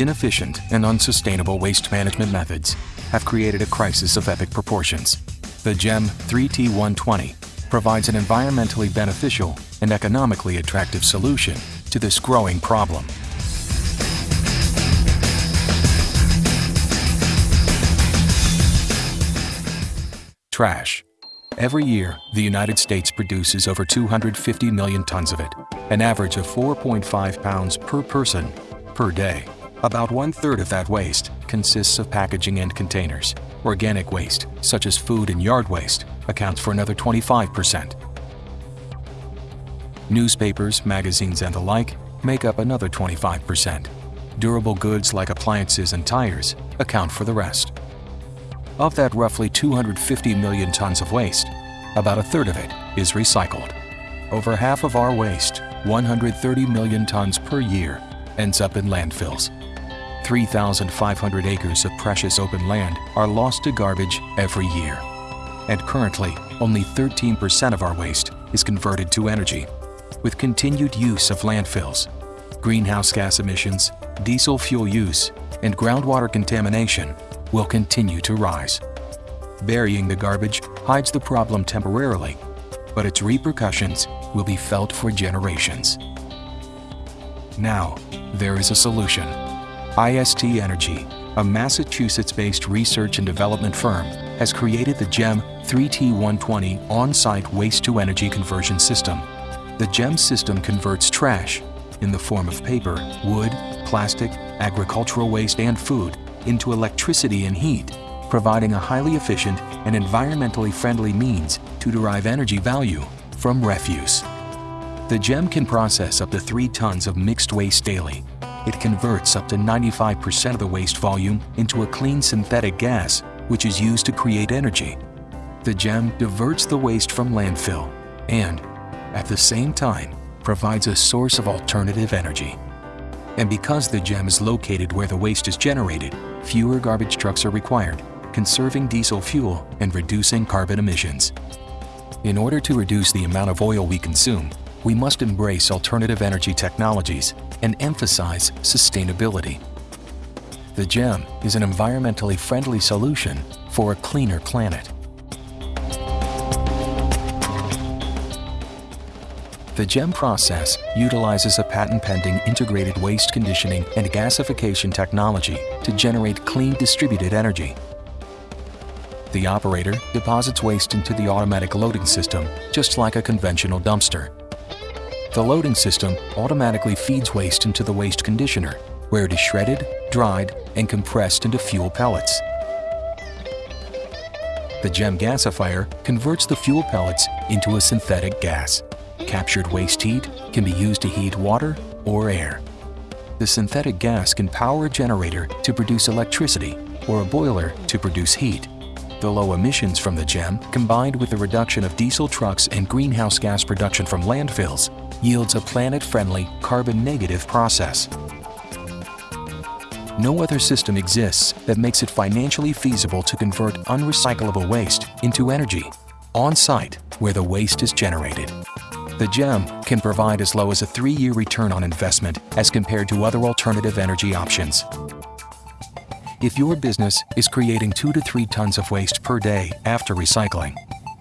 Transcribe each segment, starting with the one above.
Inefficient and unsustainable waste management methods have created a crisis of epic proportions. The GEM 3T120 provides an environmentally beneficial and economically attractive solution to this growing problem. Trash. Every year, the United States produces over 250 million tons of it, an average of 4.5 pounds per person per day. About one-third of that waste consists of packaging and containers. Organic waste, such as food and yard waste, accounts for another 25%. Newspapers, magazines, and the like make up another 25%. Durable goods like appliances and tires account for the rest. Of that roughly 250 million tons of waste, about a third of it is recycled. Over half of our waste, 130 million tons per year, ends up in landfills. 3,500 acres of precious open land are lost to garbage every year. And currently, only 13% of our waste is converted to energy. With continued use of landfills, greenhouse gas emissions, diesel fuel use, and groundwater contamination will continue to rise. Burying the garbage hides the problem temporarily, but its repercussions will be felt for generations. Now, there is a solution. IST Energy, a Massachusetts-based research and development firm, has created the GEM 3T120 on-site waste-to-energy conversion system. The GEM system converts trash, in the form of paper, wood, plastic, agricultural waste, and food, into electricity and heat, providing a highly efficient and environmentally friendly means to derive energy value from refuse. The GEM can process up to 3 tons of mixed waste daily. It converts up to 95% of the waste volume into a clean synthetic gas, which is used to create energy. The GEM diverts the waste from landfill and, at the same time, provides a source of alternative energy. And because the GEM is located where the waste is generated, fewer garbage trucks are required, conserving diesel fuel and reducing carbon emissions. In order to reduce the amount of oil we consume, we must embrace alternative energy technologies and emphasize sustainability. The GEM is an environmentally friendly solution for a cleaner planet. The GEM process utilizes a patent-pending integrated waste conditioning and gasification technology to generate clean distributed energy. The operator deposits waste into the automatic loading system just like a conventional dumpster. The loading system automatically feeds waste into the waste conditioner, where it is shredded, dried, and compressed into fuel pellets. The GEM gasifier converts the fuel pellets into a synthetic gas. Captured waste heat can be used to heat water or air. The synthetic gas can power a generator to produce electricity or a boiler to produce heat. The low emissions from the GEM, combined with the reduction of diesel trucks and greenhouse gas production from landfills, yields a planet-friendly, carbon-negative process. No other system exists that makes it financially feasible to convert unrecyclable waste into energy, on-site, where the waste is generated. The GEM can provide as low as a three-year return on investment as compared to other alternative energy options. If your business is creating two to three tons of waste per day after recycling,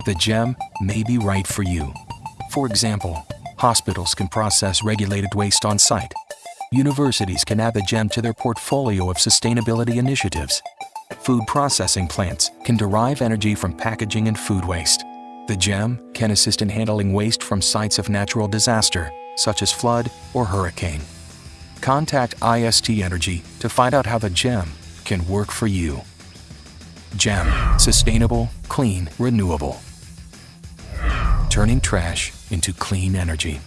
the GEM may be right for you. For example, Hospitals can process regulated waste on site. Universities can add the GEM to their portfolio of sustainability initiatives. Food processing plants can derive energy from packaging and food waste. The GEM can assist in handling waste from sites of natural disaster, such as flood or hurricane. Contact IST Energy to find out how the GEM can work for you. GEM. Sustainable, clean, renewable turning trash into clean energy.